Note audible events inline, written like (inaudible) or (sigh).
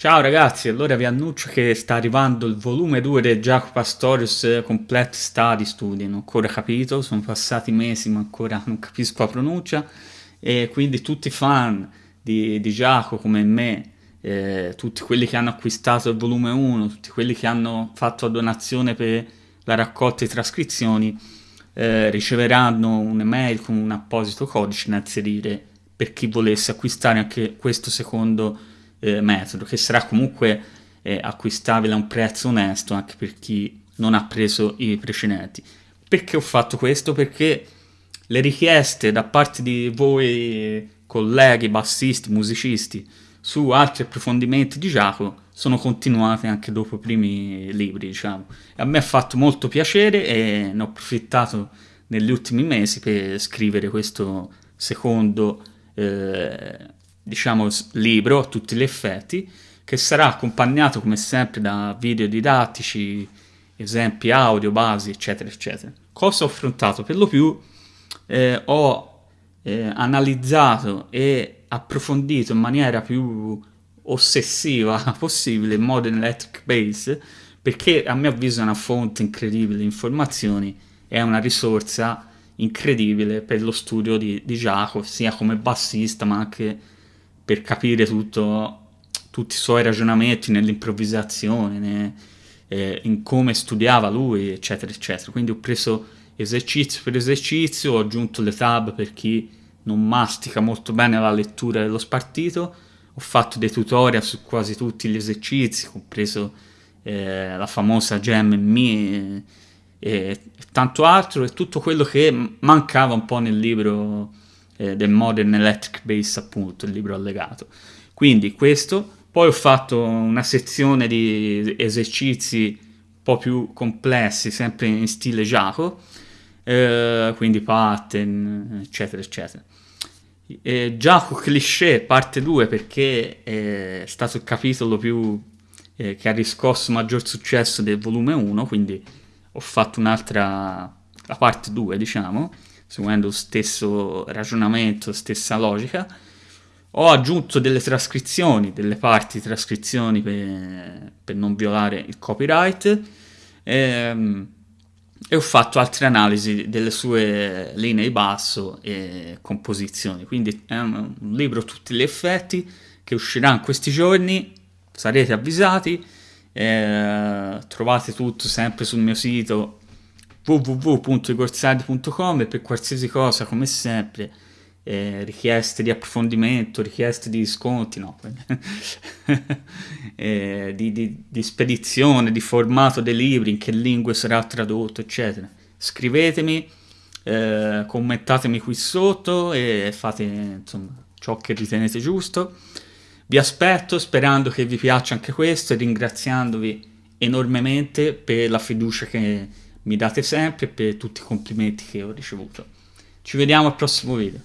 Ciao ragazzi, allora vi annuncio che sta arrivando il volume 2 del Jacopo Pastorius Complete Study Study, non ho ancora capito, sono passati mesi ma ancora non capisco la pronuncia. E quindi tutti i fan di, di Giacomo come me, eh, tutti quelli che hanno acquistato il volume 1, tutti quelli che hanno fatto la donazione per la raccolta di trascrizioni, eh, riceveranno un'email con un apposito codice da inserire per chi volesse acquistare anche questo secondo eh, metodo, che sarà comunque eh, acquistabile a un prezzo onesto anche per chi non ha preso i precedenti. Perché ho fatto questo? Perché le richieste da parte di voi colleghi, bassisti, musicisti, su altri approfondimenti di Giacomo sono continuate anche dopo i primi libri, diciamo. a me ha fatto molto piacere e ne ho approfittato negli ultimi mesi per scrivere questo secondo eh, diciamo, libro a tutti gli effetti, che sarà accompagnato come sempre da video didattici, esempi audio, basi, eccetera, eccetera. Cosa ho affrontato? Per lo più eh, ho eh, analizzato e approfondito in maniera più ossessiva (laughs) possibile Modern Electric Base, perché a mio avviso è una fonte incredibile di informazioni, è una risorsa incredibile per lo studio di, di Giacomo, sia come bassista ma anche per capire tutto, tutti i suoi ragionamenti nell'improvvisazione, ne, eh, in come studiava lui, eccetera, eccetera. Quindi ho preso esercizio per esercizio, ho aggiunto le tab per chi non mastica molto bene la lettura dello spartito, ho fatto dei tutorial su quasi tutti gli esercizi, compreso eh, la famosa Gem Me e, e tanto altro, e tutto quello che mancava un po' nel libro eh, del Modern Electric Bass appunto, il libro allegato. Quindi questo, poi ho fatto una sezione di esercizi un po' più complessi, sempre in stile Jaco, eh, quindi pattern, eccetera, eccetera. Eh, Giacomo Cliché parte 2 perché è stato il capitolo più eh, che ha riscosso maggior successo del volume 1, quindi ho fatto un'altra, la parte 2 diciamo, seguendo lo stesso ragionamento, stessa logica, ho aggiunto delle trascrizioni, delle parti trascrizioni per, per non violare il copyright e, ehm, e, ho fatto altre analisi delle sue linee di basso e composizioni. Quindi è un, un libro a tutti gli effetti che uscirà in questi giorni, sarete avvisati, eh, trovate tutto sempre sul mio sito www.igorsardi.com per qualsiasi cosa, come sempre, eh, richieste di approfondimento, richieste di sconti, no, (laughs) eh, di, di, di, spedizione, di formato dei libri, in che lingue sarà tradotto, eccetera. Scrivetemi, eh, commentatemi qui sotto e fate insomma ciò che ritenete giusto. Vi aspetto sperando che vi piaccia anche questo e ringraziandovi enormemente per la fiducia che mi date sempre per tutti i complimenti che ho ricevuto. Ci vediamo al prossimo video.